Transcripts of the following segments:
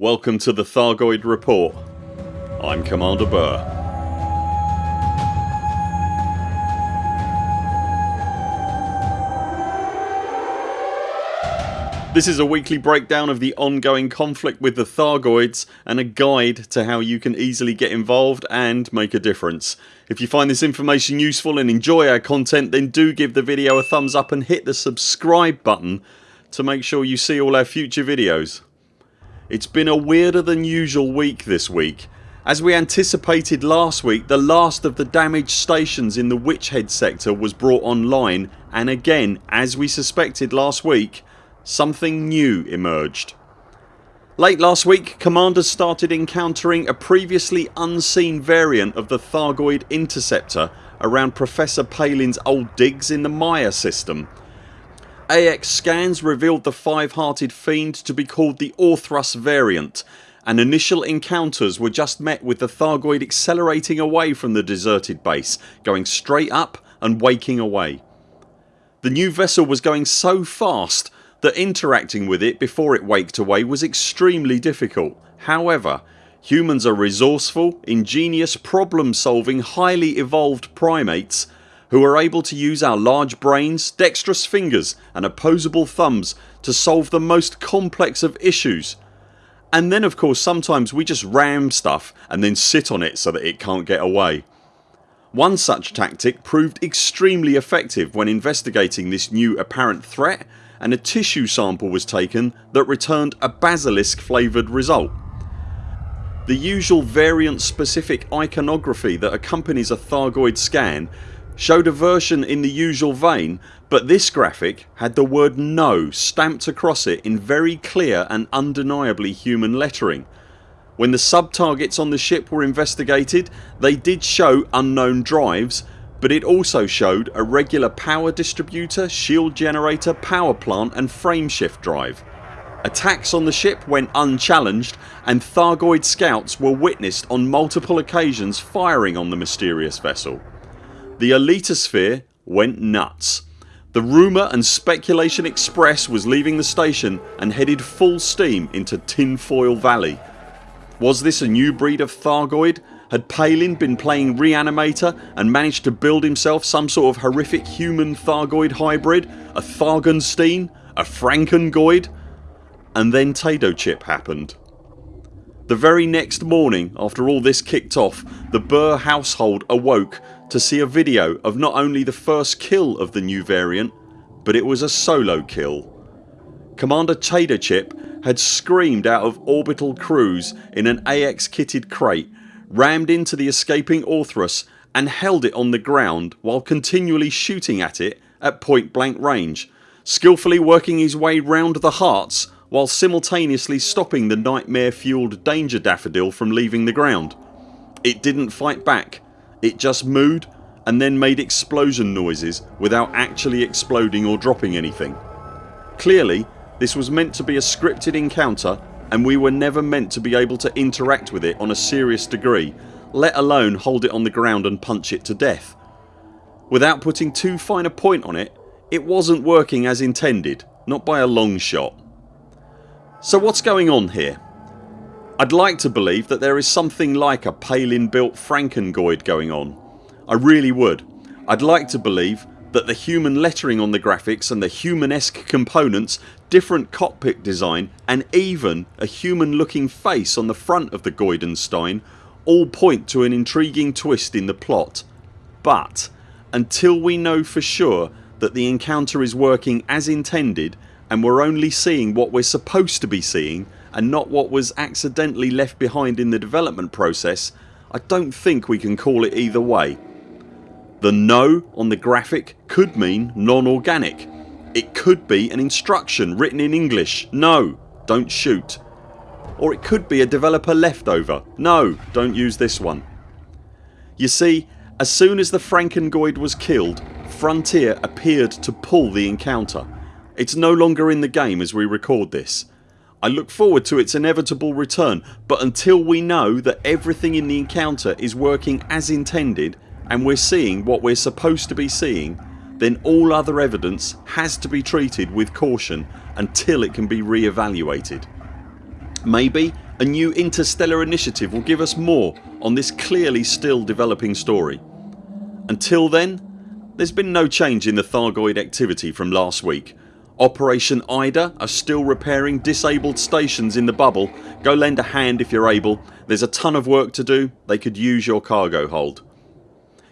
Welcome to the Thargoid Report. I'm Commander Burr. This is a weekly breakdown of the ongoing conflict with the Thargoids and a guide to how you can easily get involved and make a difference. If you find this information useful and enjoy our content then do give the video a thumbs up and hit the subscribe button to make sure you see all our future videos. It's been a weirder than usual week this week. As we anticipated last week the last of the damaged stations in the Witchhead sector was brought online and again as we suspected last week something new emerged. Late last week commanders started encountering a previously unseen variant of the Thargoid Interceptor around Professor Palin's old digs in the Maia system AX scans revealed the five hearted fiend to be called the Orthrus variant and initial encounters were just met with the Thargoid accelerating away from the deserted base going straight up and waking away. The new vessel was going so fast that interacting with it before it waked away was extremely difficult. However humans are resourceful, ingenious, problem solving, highly evolved primates who are able to use our large brains, dexterous fingers and opposable thumbs to solve the most complex of issues. And then of course sometimes we just ram stuff and then sit on it so that it can't get away. One such tactic proved extremely effective when investigating this new apparent threat and a tissue sample was taken that returned a basilisk flavoured result. The usual variant specific iconography that accompanies a Thargoid scan showed a version in the usual vein but this graphic had the word NO stamped across it in very clear and undeniably human lettering. When the sub-targets on the ship were investigated they did show unknown drives but it also showed a regular power distributor, shield generator, power plant and frameshift drive. Attacks on the ship went unchallenged and Thargoid scouts were witnessed on multiple occasions firing on the mysterious vessel. The elitosphere went nuts. The rumour and speculation express was leaving the station and headed full steam into Tinfoil Valley. Was this a new breed of Thargoid? Had Palin been playing Reanimator and managed to build himself some sort of horrific human Thargoid hybrid? A Thargenstein? A Frankengoid? And then Taterchip happened. The very next morning after all this kicked off the Burr household awoke to see a video of not only the first kill of the new variant but it was a solo kill. Commander Taterchip had screamed out of orbital cruise in an AX kitted crate, rammed into the escaping Orthrus and held it on the ground while continually shooting at it at point blank range, skillfully working his way round the hearts while simultaneously stopping the nightmare fuelled danger daffodil from leaving the ground. It didn't fight back it just mooed and then made explosion noises without actually exploding or dropping anything. Clearly this was meant to be a scripted encounter and we were never meant to be able to interact with it on a serious degree let alone hold it on the ground and punch it to death. Without putting too fine a point on it, it wasn't working as intended, not by a long shot. So what's going on here? I'd like to believe that there is something like a Palin built Frankengoid going on. I really would. I'd like to believe that the human lettering on the graphics and the humanesque components, different cockpit design and even a human looking face on the front of the Goidenstein all point to an intriguing twist in the plot. But until we know for sure that the encounter is working as intended and we're only seeing what we're supposed to be seeing and not what was accidentally left behind in the development process I don't think we can call it either way. The no on the graphic could mean non-organic. It could be an instruction written in English No don't shoot. Or it could be a developer leftover No don't use this one. You see as soon as the Frankengoid was killed Frontier appeared to pull the encounter. It's no longer in the game as we record this I look forward to its inevitable return but until we know that everything in the encounter is working as intended and we're seeing what we're supposed to be seeing then all other evidence has to be treated with caution until it can be re-evaluated. Maybe A new interstellar initiative will give us more on this clearly still developing story. Until then there's been no change in the Thargoid activity from last week. Operation Ida are still repairing disabled stations in the bubble. Go lend a hand if you're able. There's a ton of work to do. They could use your cargo hold.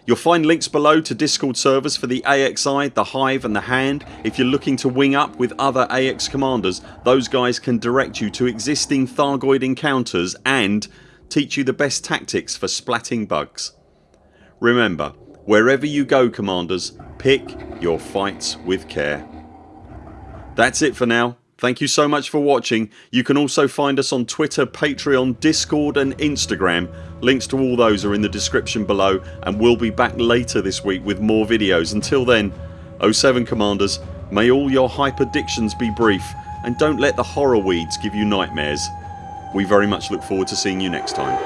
You'll find links below to discord servers for the AXI, the Hive and the Hand. If you're looking to wing up with other AX commanders those guys can direct you to existing Thargoid encounters and teach you the best tactics for splatting bugs. Remember Wherever you go commanders pick your fights with care. That's it for now. Thank you so much for watching. You can also find us on Twitter, Patreon, Discord and Instagram. Links to all those are in the description below and we'll be back later this week with more videos. Until then 0 7 CMDRs may all your hyperdictions be brief and don't let the horror weeds give you nightmares. We very much look forward to seeing you next time.